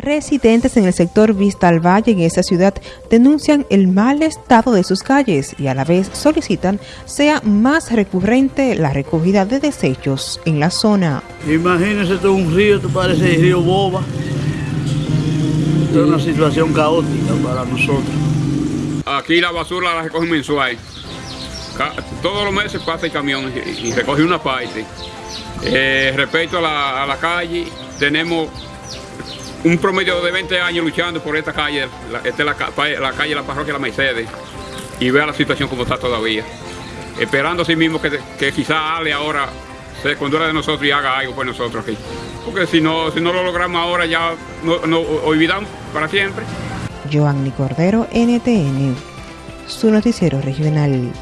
Residentes en el sector Vista al Valle en esa ciudad denuncian el mal estado de sus calles y a la vez solicitan sea más recurrente la recogida de desechos en la zona. Imagínese todo un río, esto parece el río Boba. Esto es una situación caótica para nosotros. Aquí la basura la recogen mensual. Todos los meses pasa el camión y recoge una parte. Eh, respecto a la, a la calle, tenemos un promedio de 20 años luchando por esta calle, esta es la, calle La Parroquia La Mercedes, y vea la situación como está todavía. Esperando así mismo que, que quizá Ale ahora se condura de nosotros y haga algo por nosotros aquí. Porque si no, si no lo logramos ahora ya nos no, olvidamos para siempre. Joanny Cordero, NTN, su noticiero regional.